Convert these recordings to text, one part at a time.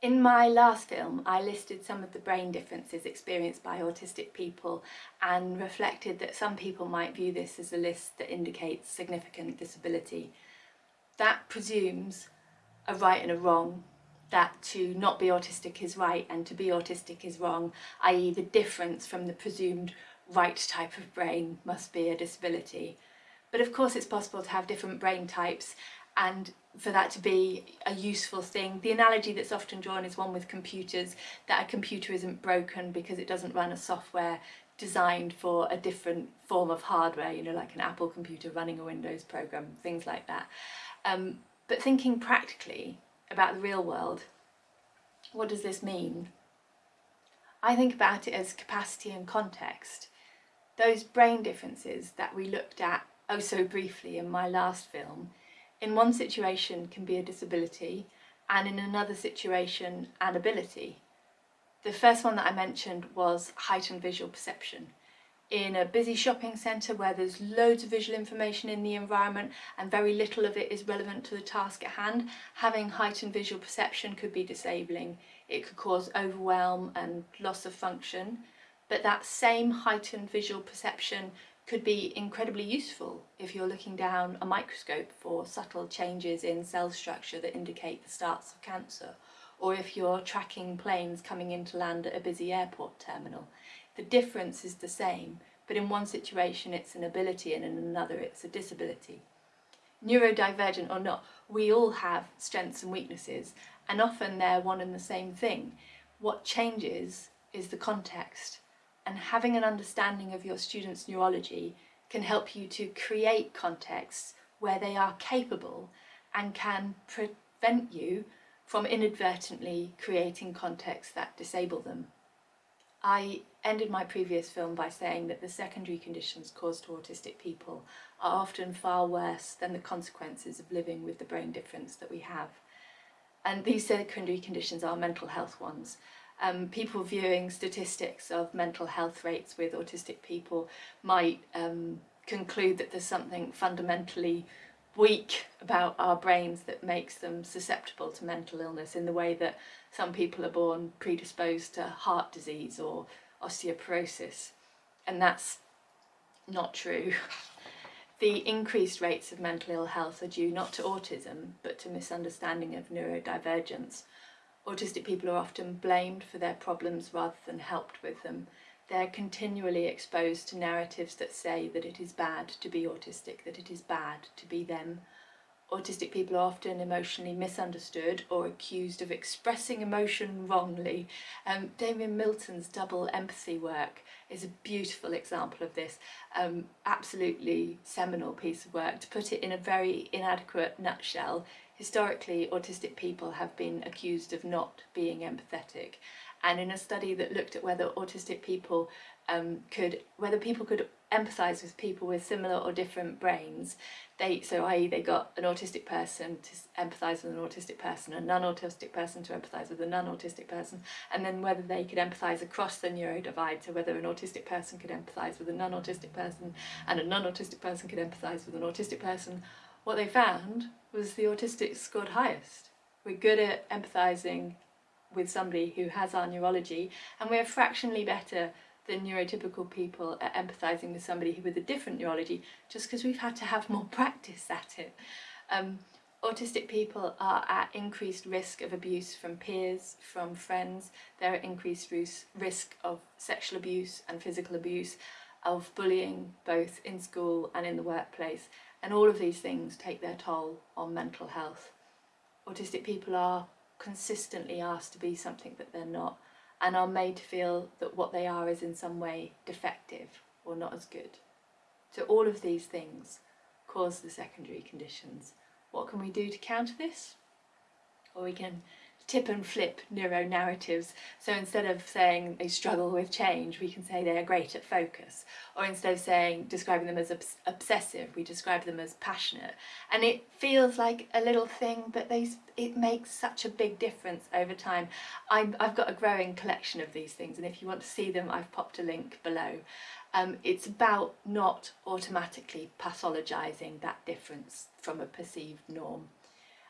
In my last film, I listed some of the brain differences experienced by autistic people and reflected that some people might view this as a list that indicates significant disability. That presumes a right and a wrong, that to not be autistic is right and to be autistic is wrong, i.e. the difference from the presumed right type of brain must be a disability. But of course it's possible to have different brain types and for that to be a useful thing. The analogy that's often drawn is one with computers, that a computer isn't broken because it doesn't run a software designed for a different form of hardware, you know, like an Apple computer running a Windows program, things like that. Um, but thinking practically about the real world, what does this mean? I think about it as capacity and context. Those brain differences that we looked at oh so briefly in my last film in one situation can be a disability and in another situation an ability. The first one that I mentioned was heightened visual perception. In a busy shopping centre where there's loads of visual information in the environment and very little of it is relevant to the task at hand, having heightened visual perception could be disabling. It could cause overwhelm and loss of function, but that same heightened visual perception could be incredibly useful if you're looking down a microscope for subtle changes in cell structure that indicate the starts of cancer, or if you're tracking planes coming into land at a busy airport terminal. The difference is the same, but in one situation it's an ability and in another it's a disability. Neurodivergent or not, we all have strengths and weaknesses, and often they're one and the same thing. What changes is the context and having an understanding of your students' neurology can help you to create contexts where they are capable and can prevent you from inadvertently creating contexts that disable them. I ended my previous film by saying that the secondary conditions caused to autistic people are often far worse than the consequences of living with the brain difference that we have. And these secondary conditions are mental health ones um, people viewing statistics of mental health rates with autistic people might um, conclude that there's something fundamentally weak about our brains that makes them susceptible to mental illness in the way that some people are born predisposed to heart disease or osteoporosis and that's not true. the increased rates of mental ill health are due not to autism but to misunderstanding of neurodivergence Autistic people are often blamed for their problems rather than helped with them. They're continually exposed to narratives that say that it is bad to be autistic, that it is bad to be them. Autistic people are often emotionally misunderstood or accused of expressing emotion wrongly. Um, Damian Milton's double empathy work is a beautiful example of this, um, absolutely seminal piece of work. To put it in a very inadequate nutshell, historically autistic people have been accused of not being empathetic and in a study that looked at whether autistic people um, could, whether people could empathise with people with similar or different brains, they, so i.e. they got an autistic person to empathise with an autistic person, a non-autistic person to empathise with a non-autistic person, and then whether they could empathise across the neurodivide, so whether an autistic person could empathise with a non-autistic person and a non-autistic person could empathise with an autistic person, what they found was the autistics scored highest. We're good at empathising with somebody who has our neurology and we're fractionally better than neurotypical people at empathising with somebody with a different neurology just because we've had to have more practice at it. Um, autistic people are at increased risk of abuse from peers, from friends, they're at increased risk of sexual abuse and physical abuse, of bullying both in school and in the workplace and all of these things take their toll on mental health. Autistic people are consistently asked to be something that they're not and are made to feel that what they are is in some way defective or not as good. So all of these things cause the secondary conditions. What can we do to counter this? Or we can tip and flip neuro narratives. So instead of saying they struggle with change, we can say they are great at focus. Or instead of saying, describing them as obs obsessive, we describe them as passionate. And it feels like a little thing, but they, it makes such a big difference over time. i have got a growing collection of these things, and if you want to see them, I've popped a link below. Um, it's about not automatically pathologizing that difference from a perceived norm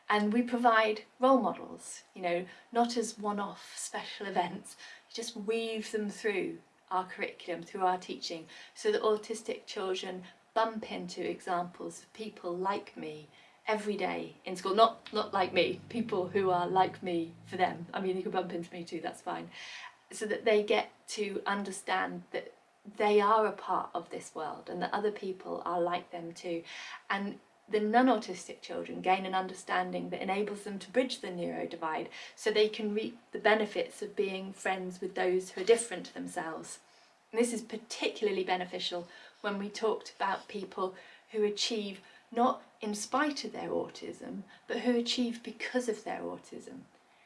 And we provide role models, you know, not as one-off special events, just weave them through our curriculum, through our teaching, so that autistic children bump into examples of people like me every day in school. Not, not like me, people who are like me for them. I mean, you can bump into me too, that's fine. So that they get to understand that they are a part of this world and that other people are like them too. And the non-autistic children gain an understanding that enables them to bridge the neuro divide so they can reap the benefits of being friends with those who are different to themselves. And this is particularly beneficial when we talked about people who achieve not in spite of their autism, but who achieve because of their autism.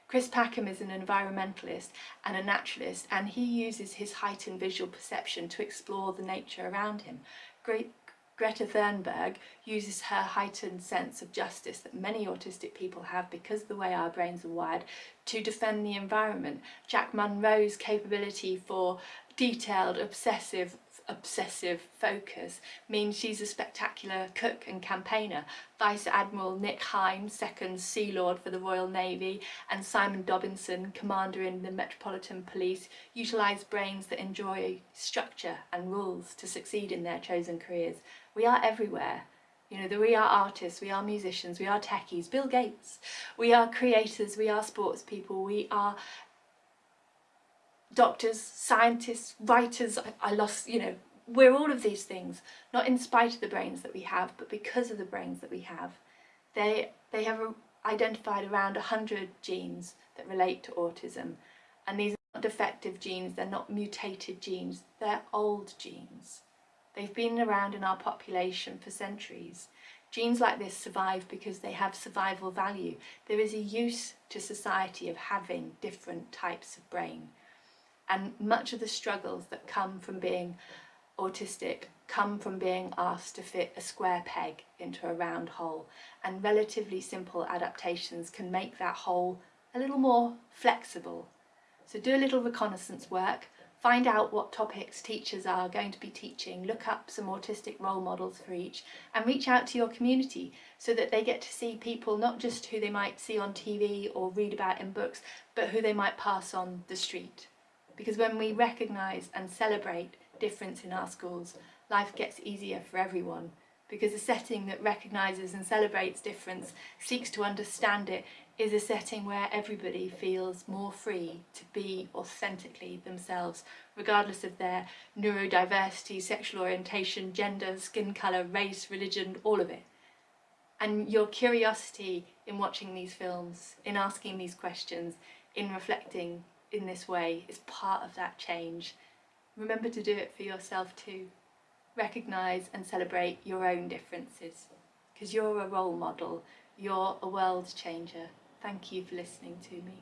Chris Packham is an environmentalist and a naturalist and he uses his heightened visual perception to explore the nature around him. Great Greta Thunberg uses her heightened sense of justice that many autistic people have because of the way our brains are wired to defend the environment. Jack Monroe's capability for detailed, obsessive obsessive focus means she's a spectacular cook and campaigner. Vice Admiral Nick Hine, second Sea Lord for the Royal Navy, and Simon Dobinson, commander in the Metropolitan Police, utilise brains that enjoy structure and rules to succeed in their chosen careers. We are everywhere. You know, we are artists, we are musicians, we are techies, Bill Gates. We are creators, we are sports people, we are doctors, scientists, writers, I, I lost, you know, we're all of these things, not in spite of the brains that we have, but because of the brains that we have. They, they have identified around 100 genes that relate to autism, and these are not defective genes, they're not mutated genes, they're old genes. They've been around in our population for centuries. Genes like this survive because they have survival value. There is a use to society of having different types of brain and much of the struggles that come from being autistic come from being asked to fit a square peg into a round hole and relatively simple adaptations can make that hole a little more flexible. So do a little reconnaissance work, find out what topics teachers are going to be teaching, look up some autistic role models for each and reach out to your community so that they get to see people not just who they might see on TV or read about in books but who they might pass on the street. Because when we recognise and celebrate difference in our schools, life gets easier for everyone. Because a setting that recognises and celebrates difference, seeks to understand it, is a setting where everybody feels more free to be authentically themselves, regardless of their neurodiversity, sexual orientation, gender, skin colour, race, religion, all of it. And your curiosity in watching these films, in asking these questions, in reflecting in this way is part of that change. Remember to do it for yourself too. Recognise and celebrate your own differences because you're a role model, you're a world changer. Thank you for listening to me.